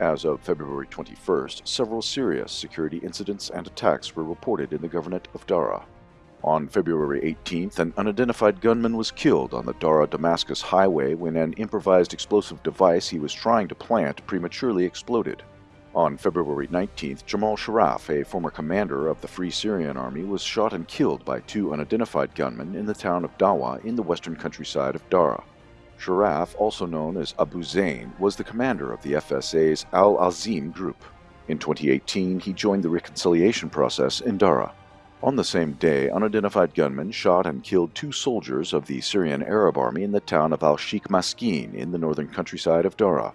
As of February 21st, several serious security incidents and attacks were reported in the governorate of Dara. On February 18th, an unidentified gunman was killed on the Dara-Damascus highway when an improvised explosive device he was trying to plant prematurely exploded. On February 19th, Jamal Sharaf, a former commander of the Free Syrian Army, was shot and killed by two unidentified gunmen in the town of Dawa in the western countryside of Dara. Sharaf, also known as Abu Zain, was the commander of the FSA's Al-Azim group. In 2018, he joined the reconciliation process in Dara. On the same day, unidentified gunmen shot and killed two soldiers of the Syrian Arab Army in the town of Al-Sheikh Maskin in the northern countryside of Dara.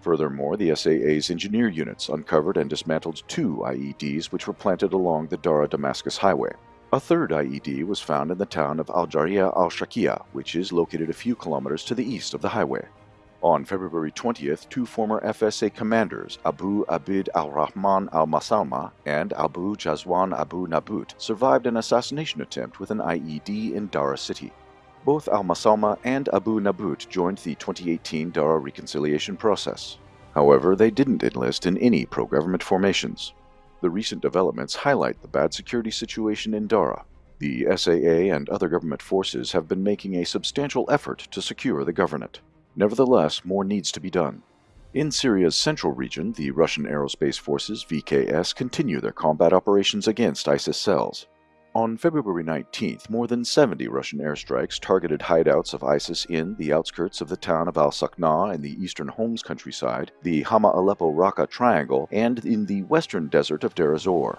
Furthermore, the SAA's engineer units uncovered and dismantled two IEDs which were planted along the Dara-Damascus highway. A third IED was found in the town of Al-Jaria al-Shakia, which is located a few kilometers to the east of the highway. On February 20th, two former FSA commanders, Abu Abid al-Rahman al-Masalma and Abu Jazwan Abu Nabut, survived an assassination attempt with an IED in Dara city. Both al-Masalma and Abu Nabut joined the 2018 Dara reconciliation process. However, they didn't enlist in any pro-government formations. The recent developments highlight the bad security situation in Dara. The SAA and other governorate forces have been making a substantial effort to secure the government. Nevertheless, more needs to be done. In Syria's central region, the Russian Aerospace Forces VKS continue their combat operations against ISIS cells. On February 19th, more than 70 Russian airstrikes targeted hideouts of ISIS in the outskirts of the town of al-Sakna in the eastern Homs countryside, the Hama Aleppo-Raqqa triangle, and in the western desert of Deir ez-Zor.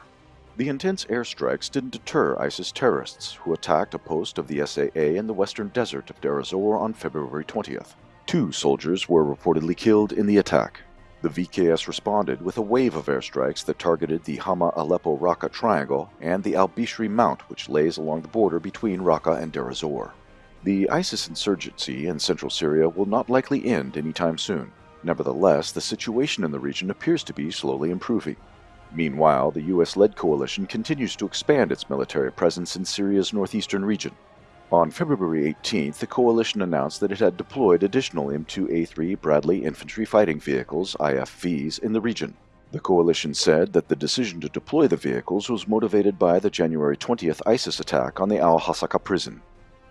The intense airstrikes didn't deter ISIS terrorists, who attacked a post of the SAA in the western desert of Deir ez-Zor on February 20th. Two soldiers were reportedly killed in the attack. The VKS responded with a wave of airstrikes that targeted the Hama Aleppo Raqqa Triangle and the Al Bishri Mount, which lays along the border between Raqqa and Deir ez-Zor. The ISIS insurgency in central Syria will not likely end anytime soon. Nevertheless, the situation in the region appears to be slowly improving. Meanwhile, the US led coalition continues to expand its military presence in Syria's northeastern region. On February 18th, the coalition announced that it had deployed additional M2A3 Bradley infantry fighting vehicles, IFVs, in the region. The coalition said that the decision to deploy the vehicles was motivated by the January 20th ISIS attack on the al-Hasaka prison.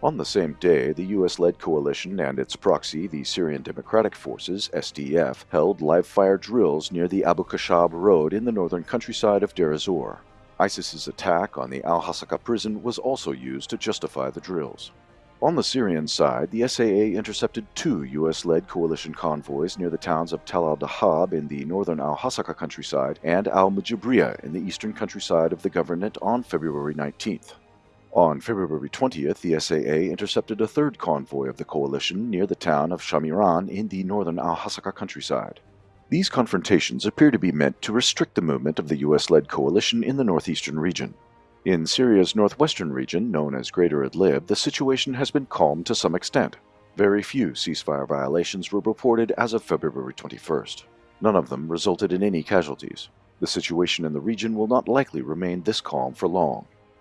On the same day, the US-led coalition and its proxy, the Syrian Democratic Forces, SDF, held live-fire drills near the Abu Kashab road in the northern countryside of Deir. ISIS's attack on the al-Hasaka prison was also used to justify the drills. On the Syrian side, the SAA intercepted two U.S.-led coalition convoys near the towns of Tal al-Dahab in the northern al-Hasaka countryside and al-Mujabriya in the eastern countryside of the governorate on February 19th. On February 20th, the SAA intercepted a third convoy of the coalition near the town of Shamiran in the northern al-Hasaka countryside. These confrontations appear to be meant to restrict the movement of the US-led coalition in the northeastern region. In Syria's northwestern region, known as Greater Idlib, the situation has been calmed to some extent. Very few ceasefire violations were reported as of February 21st. None of them resulted in any casualties. The situation in the region will not likely remain this calm for long.